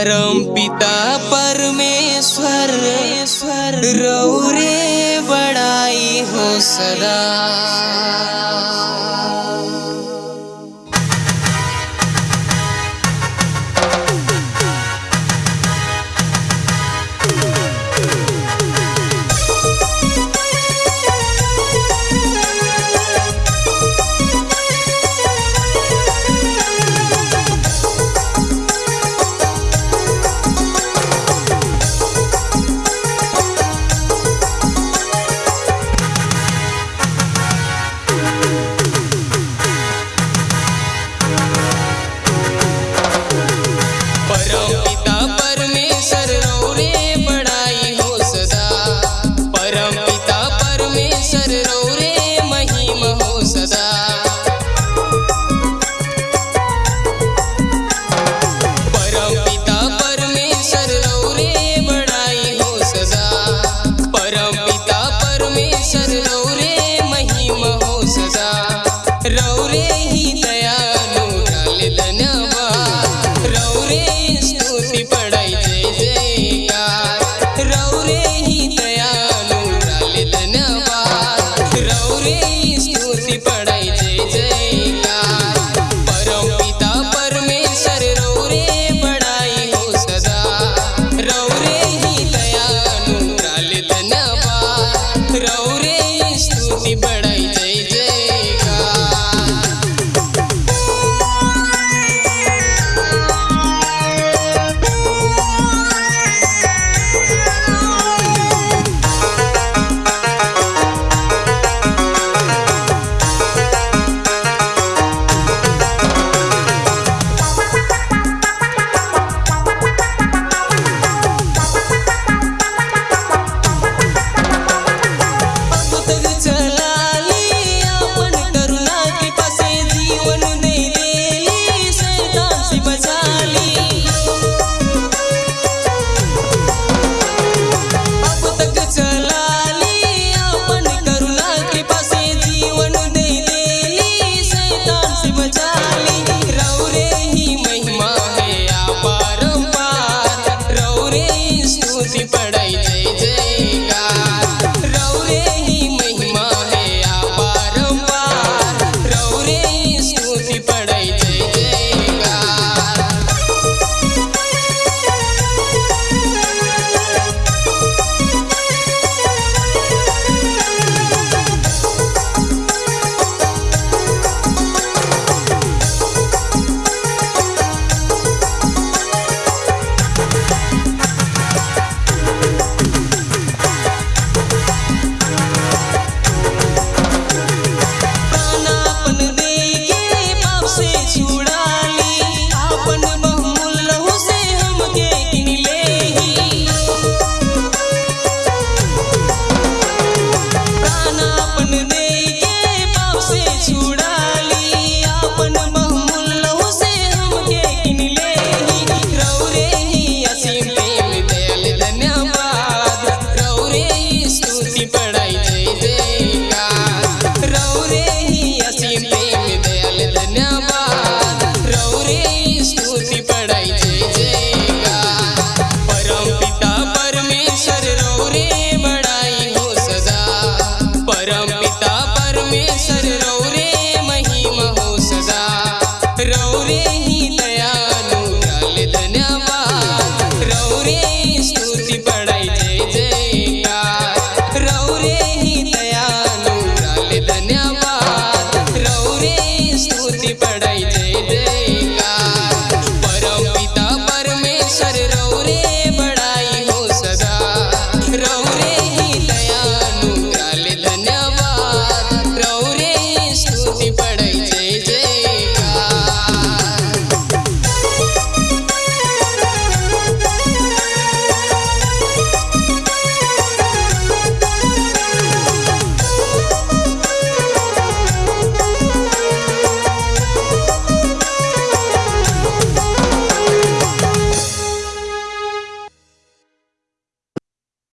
परम पिता परमेश्वर रौरे बड़ाई हो सदा। पडायचे रौरे ही दयालू झाले धन्यवाद रौरे ही तुटी पडायचे स्तुति बढ़ाई दे देगा। रौरे ही असीम प्रेम दयाल धन्यवाद रौरे ही स्तुति बढ़ाई दे देगा। परम पिता परमेश्वर रौरे बढ़ाई हो सदा। परम पिता परमेश्वर